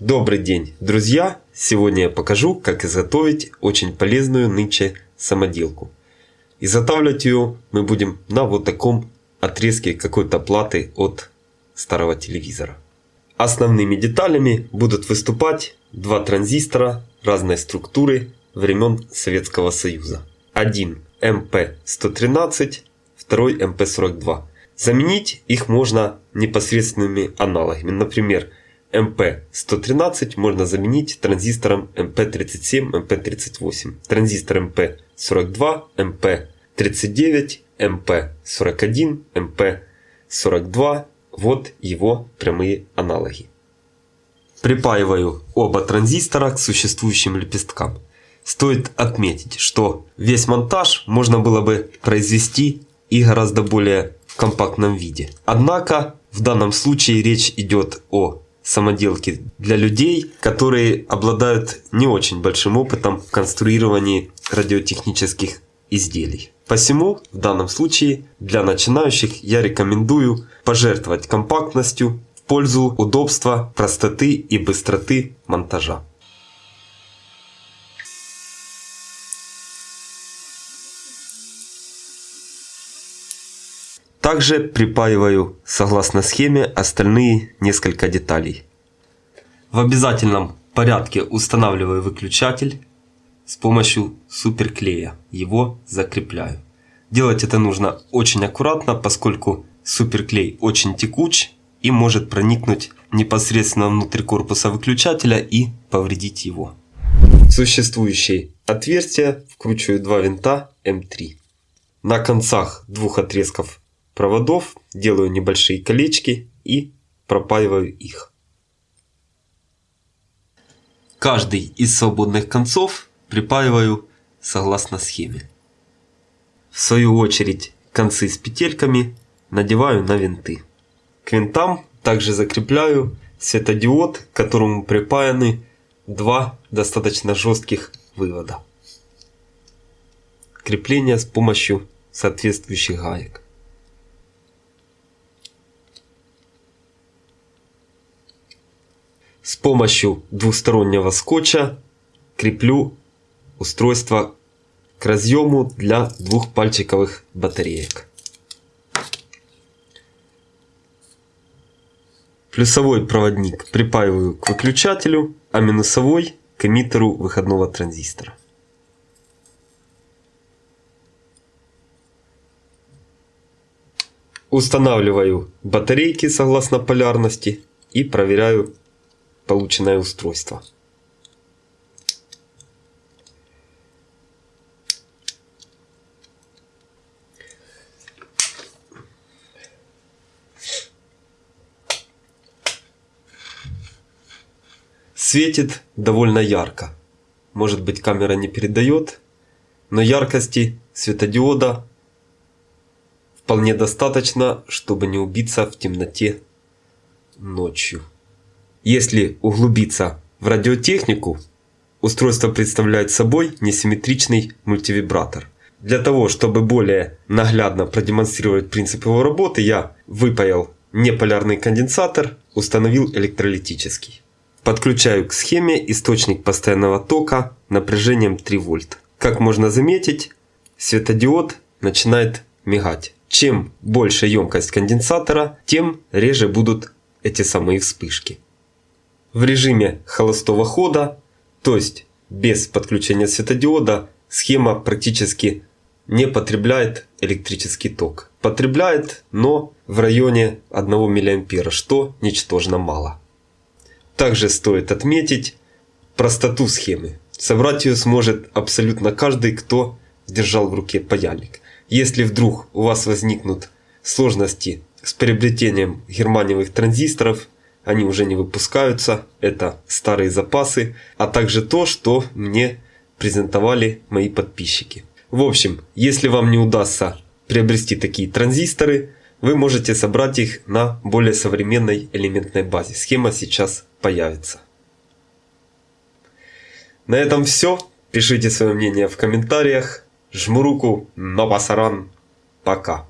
Добрый день, друзья! Сегодня я покажу, как изготовить очень полезную нынче самоделку. Изготавливать ее мы будем на вот таком отрезке какой-то платы от старого телевизора. Основными деталями будут выступать два транзистора разной структуры времен Советского Союза. Один MP113, второй MP42. Заменить их можно непосредственными аналогами. Например, MP113 можно заменить транзистором MP37, MP38, транзистор MP42, MP39, MP41, MP42. Вот его прямые аналоги. Припаиваю оба транзистора к существующим лепесткам. Стоит отметить, что весь монтаж можно было бы произвести и гораздо более компактном виде. Однако в данном случае речь идет о самоделки для людей, которые обладают не очень большим опытом в конструировании радиотехнических изделий. Посему в данном случае для начинающих я рекомендую пожертвовать компактностью в пользу удобства, простоты и быстроты монтажа. Также припаиваю согласно схеме остальные несколько деталей. В обязательном порядке устанавливаю выключатель с помощью суперклея. Его закрепляю. Делать это нужно очень аккуратно, поскольку суперклей очень текуч и может проникнуть непосредственно внутрь корпуса выключателя и повредить его. В существующие отверстия вкручиваю два винта М3. На концах двух отрезков проводов, делаю небольшие колечки и пропаиваю их. Каждый из свободных концов припаиваю согласно схеме. В свою очередь концы с петельками надеваю на винты. К винтам также закрепляю светодиод, к которому припаяны два достаточно жестких вывода. Крепление с помощью соответствующих гаек. С помощью двустороннего скотча креплю устройство к разъему для двухпальчиковых батареек. Плюсовой проводник припаиваю к выключателю, а минусовой к эмиттеру выходного транзистора. Устанавливаю батарейки согласно полярности и проверяю полученное устройство. Светит довольно ярко. Может быть камера не передает, но яркости светодиода вполне достаточно, чтобы не убиться в темноте ночью. Если углубиться в радиотехнику, устройство представляет собой несимметричный мультивибратор. Для того, чтобы более наглядно продемонстрировать принцип его работы, я выпаял неполярный конденсатор, установил электролитический. Подключаю к схеме источник постоянного тока напряжением 3 вольт. Как можно заметить, светодиод начинает мигать. Чем больше емкость конденсатора, тем реже будут эти самые вспышки в режиме холостого хода, то есть без подключения светодиода, схема практически не потребляет электрический ток. Потребляет, но в районе 1 мА, что ничтожно мало. Также стоит отметить простоту схемы. Собрать ее сможет абсолютно каждый, кто держал в руке паяльник. Если вдруг у вас возникнут сложности с приобретением германиевых транзисторов, они уже не выпускаются, это старые запасы, а также то, что мне презентовали мои подписчики. В общем, если вам не удастся приобрести такие транзисторы, вы можете собрать их на более современной элементной базе. Схема сейчас появится. На этом все. Пишите свое мнение в комментариях. Жму руку, но пасаран. Пока.